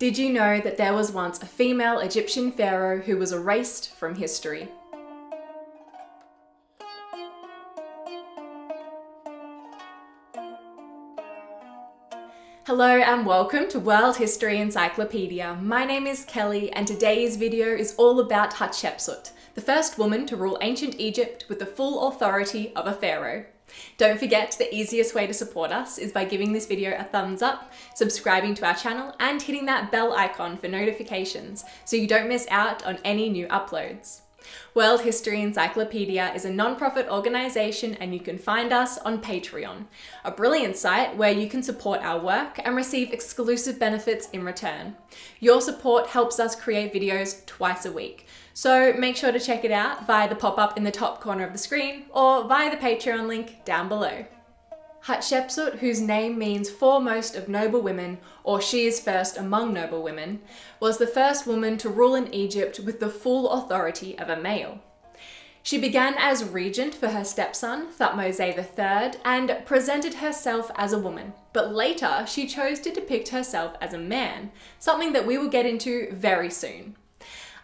Did you know that there was once a female Egyptian pharaoh who was erased from history? Hello and welcome to World History Encyclopedia. My name is Kelly and today's video is all about Hatshepsut, the first woman to rule ancient Egypt with the full authority of a pharaoh. Don't forget the easiest way to support us is by giving this video a thumbs up, subscribing to our channel and hitting that bell icon for notifications so you don't miss out on any new uploads. World History Encyclopedia is a non-profit organisation and you can find us on Patreon, a brilliant site where you can support our work and receive exclusive benefits in return. Your support helps us create videos twice a week, so make sure to check it out via the pop-up in the top corner of the screen or via the Patreon link down below. Hatshepsut, whose name means foremost of noble women, or she is first among noble women, was the first woman to rule in Egypt with the full authority of a male. She began as regent for her stepson, Thutmose III, and presented herself as a woman, but later she chose to depict herself as a man, something that we will get into very soon.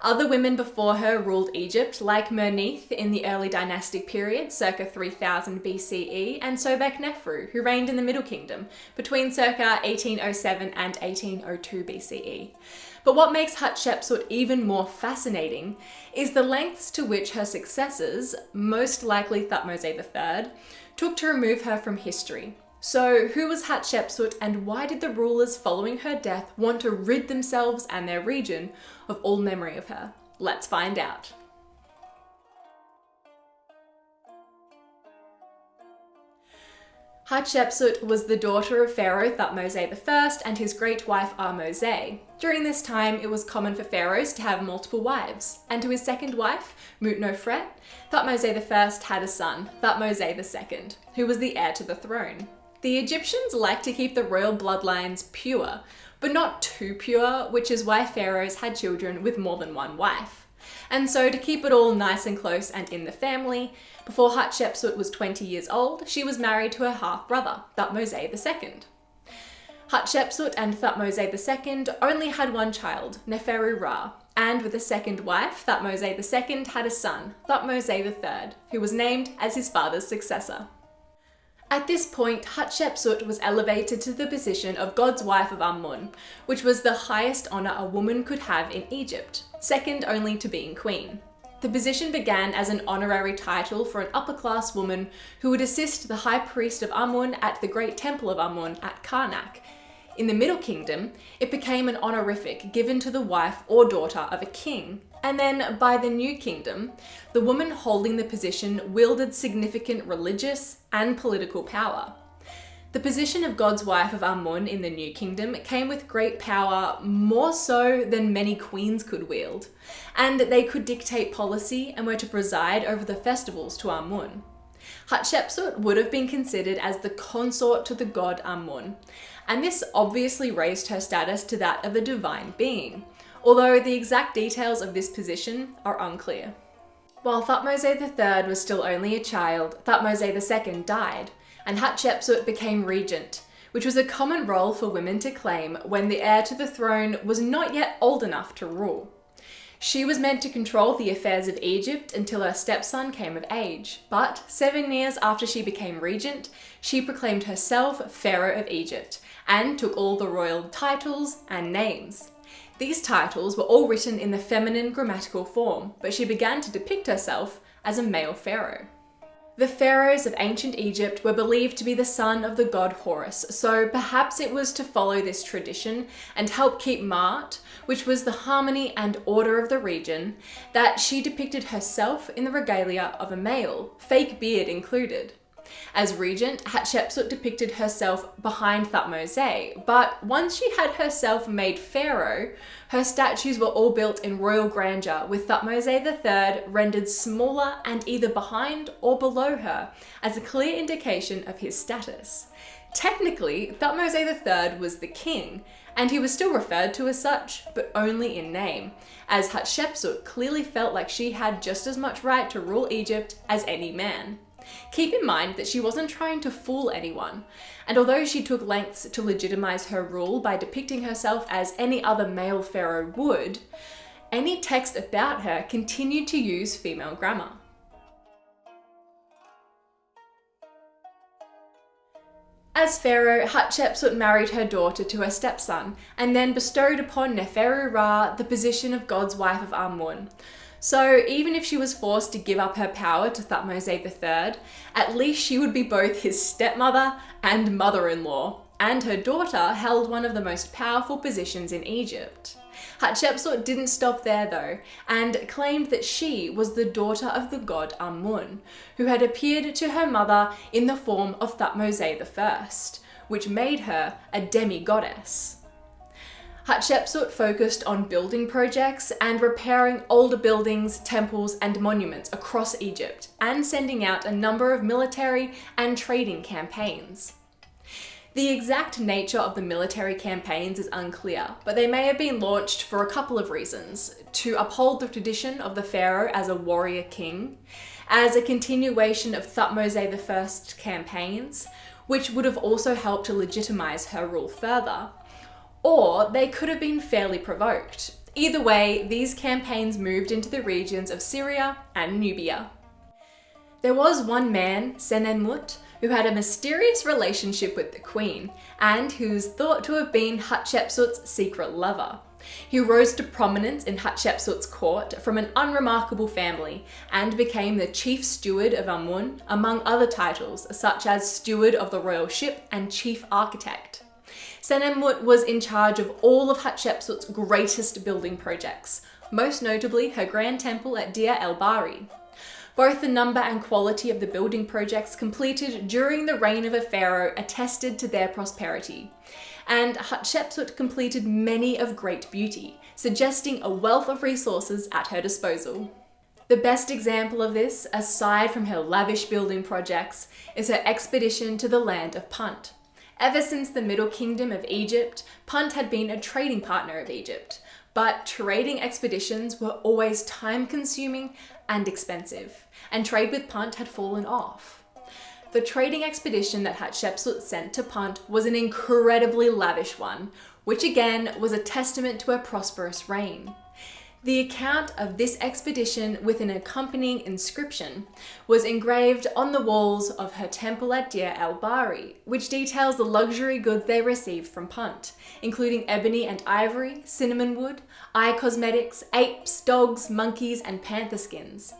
Other women before her ruled Egypt, like Merneith in the early dynastic period, circa 3000 BCE, and Sobeknefru, who reigned in the Middle Kingdom, between circa 1807 and 1802 BCE. But what makes Hatshepsut even more fascinating is the lengths to which her successors, most likely Thutmose III, took to remove her from history, so who was Hatshepsut and why did the rulers following her death want to rid themselves and their region of all memory of her? Let's find out. Hatshepsut was the daughter of Pharaoh Thutmose I and his great wife Ahmose. During this time, it was common for pharaohs to have multiple wives, and to his second wife, Mutnofret, Thutmose I had a son, Thutmose II, who was the heir to the throne. The Egyptians like to keep the royal bloodlines pure, but not too pure, which is why pharaohs had children with more than one wife. And so to keep it all nice and close and in the family, before Hatshepsut was 20 years old, she was married to her half-brother, Thutmose II. Hatshepsut and Thutmose II only had one child, Neferu Ra, and with a second wife, Thutmose II had a son, Thutmose III, who was named as his father's successor. At this point, Hatshepsut was elevated to the position of God's wife of Amun, which was the highest honour a woman could have in Egypt, second only to being queen. The position began as an honorary title for an upper-class woman who would assist the high priest of Amun at the great temple of Amun at Karnak. In the Middle Kingdom, it became an honorific given to the wife or daughter of a king, and then by the New Kingdom, the woman holding the position wielded significant religious and political power. The position of God's wife of Amun in the New Kingdom came with great power, more so than many queens could wield, and they could dictate policy and were to preside over the festivals to Amun. Hatshepsut would have been considered as the consort to the god Amun, and this obviously raised her status to that of a divine being, although the exact details of this position are unclear. While Thutmose III was still only a child, Thutmose II died, and Hatshepsut became regent, which was a common role for women to claim when the heir to the throne was not yet old enough to rule. She was meant to control the affairs of Egypt until her stepson came of age, but seven years after she became regent, she proclaimed herself Pharaoh of Egypt and took all the royal titles and names. These titles were all written in the feminine grammatical form, but she began to depict herself as a male pharaoh. The pharaohs of ancient Egypt were believed to be the son of the god Horus, so perhaps it was to follow this tradition and help keep Ma'at, which was the harmony and order of the region, that she depicted herself in the regalia of a male, fake beard included. As regent, Hatshepsut depicted herself behind Thutmose, but once she had herself made pharaoh, her statues were all built in royal grandeur, with Thutmose III rendered smaller and either behind or below her, as a clear indication of his status. Technically, Thutmose III was the king, and he was still referred to as such, but only in name, as Hatshepsut clearly felt like she had just as much right to rule Egypt as any man. Keep in mind that she wasn't trying to fool anyone, and although she took lengths to legitimize her rule by depicting herself as any other male pharaoh would, any text about her continued to use female grammar. As pharaoh, Hatshepsut married her daughter to her stepson and then bestowed upon Neferu Ra the position of God's wife of Amun. So even if she was forced to give up her power to Thutmose III, at least she would be both his stepmother and mother-in-law, and her daughter held one of the most powerful positions in Egypt. Hatshepsut didn't stop there though, and claimed that she was the daughter of the god Amun, who had appeared to her mother in the form of Thutmose I, which made her a demi-goddess. Hatshepsut focused on building projects and repairing older buildings, temples and monuments across Egypt, and sending out a number of military and trading campaigns. The exact nature of the military campaigns is unclear, but they may have been launched for a couple of reasons. To uphold the tradition of the pharaoh as a warrior king, as a continuation of Thutmose I's campaigns, which would have also helped to legitimize her rule further, or they could have been fairly provoked. Either way, these campaigns moved into the regions of Syria and Nubia. There was one man, Senenmut, who had a mysterious relationship with the queen and who's thought to have been Hatshepsut's secret lover. He rose to prominence in Hatshepsut's court from an unremarkable family and became the chief steward of Amun, among other titles such as steward of the royal ship and chief architect. Senenmut was in charge of all of Hatshepsut's greatest building projects, most notably her grand temple at Deir el-Bahari. Both the number and quality of the building projects completed during the reign of a pharaoh attested to their prosperity. And Hatshepsut completed many of great beauty, suggesting a wealth of resources at her disposal. The best example of this, aside from her lavish building projects, is her expedition to the land of Punt. Ever since the Middle Kingdom of Egypt, Punt had been a trading partner of Egypt, but trading expeditions were always time consuming and expensive, and trade with Punt had fallen off. The trading expedition that Hatshepsut sent to Punt was an incredibly lavish one, which again was a testament to her prosperous reign. The account of this expedition with an accompanying inscription was engraved on the walls of her temple at Deir el-Bahari, which details the luxury goods they received from Punt, including ebony and ivory, cinnamon wood, eye cosmetics, apes, dogs, monkeys, and panther skins.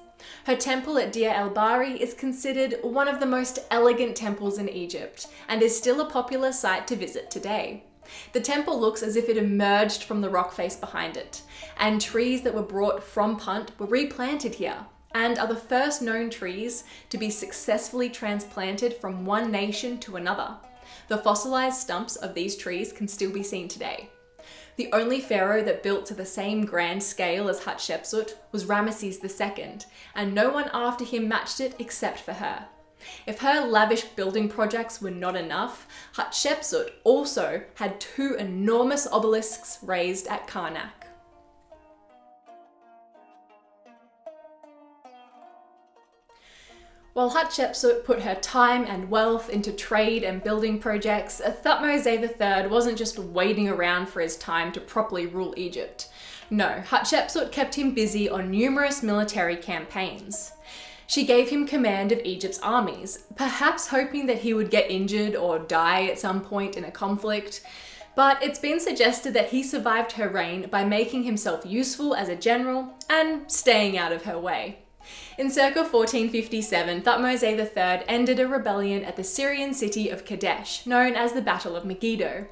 Her temple at Deir el-Bahari is considered one of the most elegant temples in Egypt and is still a popular site to visit today. The temple looks as if it emerged from the rock face behind it, and trees that were brought from Punt were replanted here and are the first known trees to be successfully transplanted from one nation to another. The fossilized stumps of these trees can still be seen today. The only pharaoh that built to the same grand scale as Hatshepsut was Ramesses II, and no one after him matched it except for her. If her lavish building projects were not enough, Hatshepsut also had two enormous obelisks raised at Karnak. While Hatshepsut put her time and wealth into trade and building projects, Thutmose III wasn't just waiting around for his time to properly rule Egypt. No, Hatshepsut kept him busy on numerous military campaigns. She gave him command of Egypt's armies, perhaps hoping that he would get injured or die at some point in a conflict. But it's been suggested that he survived her reign by making himself useful as a general and staying out of her way. In circa 1457, Thutmose III ended a rebellion at the Syrian city of Kadesh, known as the Battle of Megiddo,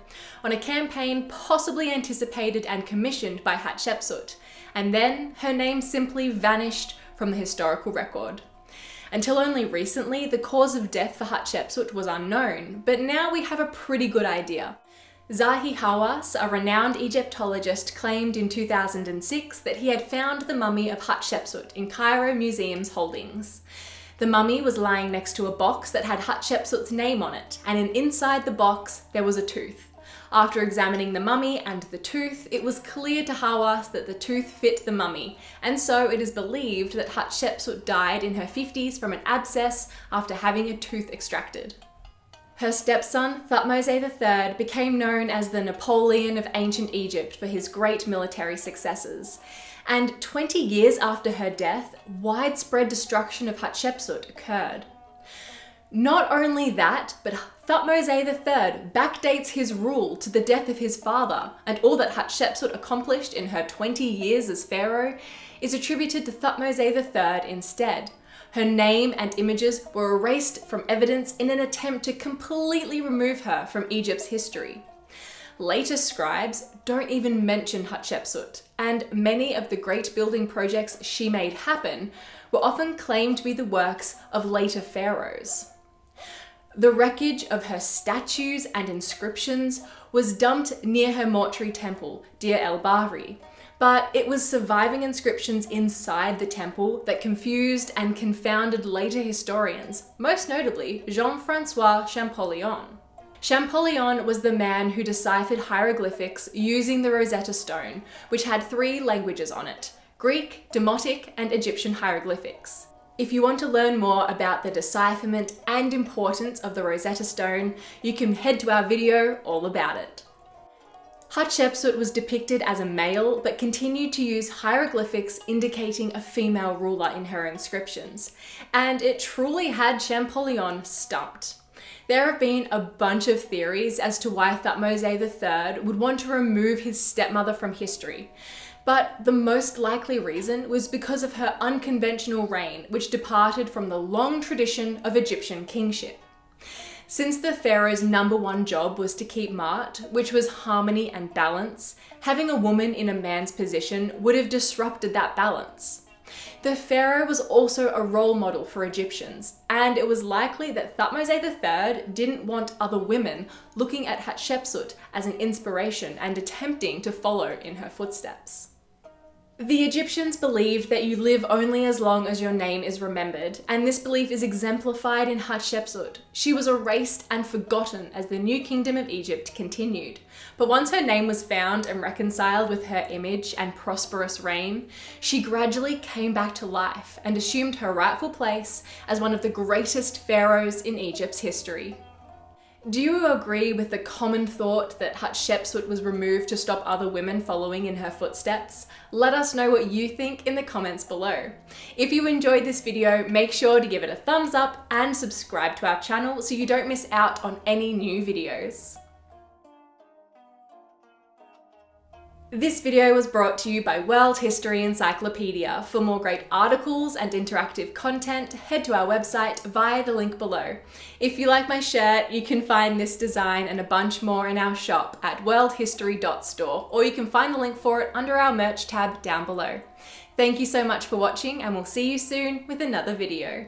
on a campaign possibly anticipated and commissioned by Hatshepsut, and then her name simply vanished from the historical record. Until only recently, the cause of death for Hatshepsut was unknown, but now we have a pretty good idea. Zahi Hawass, a renowned Egyptologist, claimed in 2006 that he had found the mummy of Hatshepsut in Cairo Museum's holdings. The mummy was lying next to a box that had Hatshepsut's name on it, and inside the box there was a tooth. After examining the mummy and the tooth, it was clear to Hawass that the tooth fit the mummy, and so it is believed that Hatshepsut died in her 50s from an abscess after having a tooth extracted. Her stepson, Thutmose III, became known as the Napoleon of ancient Egypt for his great military successes. And 20 years after her death, widespread destruction of Hatshepsut occurred. Not only that, but Thutmose III backdates his rule to the death of his father, and all that Hatshepsut accomplished in her 20 years as pharaoh is attributed to Thutmose III instead. Her name and images were erased from evidence in an attempt to completely remove her from Egypt's history. Later scribes don't even mention Hatshepsut, and many of the great building projects she made happen were often claimed to be the works of later pharaohs. The wreckage of her statues and inscriptions was dumped near her mortuary temple, Deir el Bahri, but it was surviving inscriptions inside the temple that confused and confounded later historians, most notably Jean-Francois Champollion. Champollion was the man who deciphered hieroglyphics using the Rosetta Stone, which had three languages on it, Greek, Demotic, and Egyptian hieroglyphics. If you want to learn more about the decipherment and importance of the Rosetta Stone, you can head to our video all about it. Hatshepsut was depicted as a male, but continued to use hieroglyphics indicating a female ruler in her inscriptions. And it truly had Champollion stumped. There have been a bunch of theories as to why Thutmose III would want to remove his stepmother from history but the most likely reason was because of her unconventional reign, which departed from the long tradition of Egyptian kingship. Since the pharaoh's number one job was to keep Maat, which was harmony and balance, having a woman in a man's position would have disrupted that balance. The pharaoh was also a role model for Egyptians, and it was likely that Thutmose III didn't want other women looking at Hatshepsut as an inspiration and attempting to follow in her footsteps. The Egyptians believed that you live only as long as your name is remembered, and this belief is exemplified in Hatshepsut. She was erased and forgotten as the new kingdom of Egypt continued. But once her name was found and reconciled with her image and prosperous reign, she gradually came back to life and assumed her rightful place as one of the greatest pharaohs in Egypt's history. Do you agree with the common thought that Hatshepsut was removed to stop other women following in her footsteps? Let us know what you think in the comments below. If you enjoyed this video, make sure to give it a thumbs up and subscribe to our channel so you don't miss out on any new videos. This video was brought to you by World History Encyclopedia. For more great articles and interactive content, head to our website via the link below. If you like my shirt, you can find this design and a bunch more in our shop at worldhistory.store, or you can find the link for it under our merch tab down below. Thank you so much for watching and we'll see you soon with another video.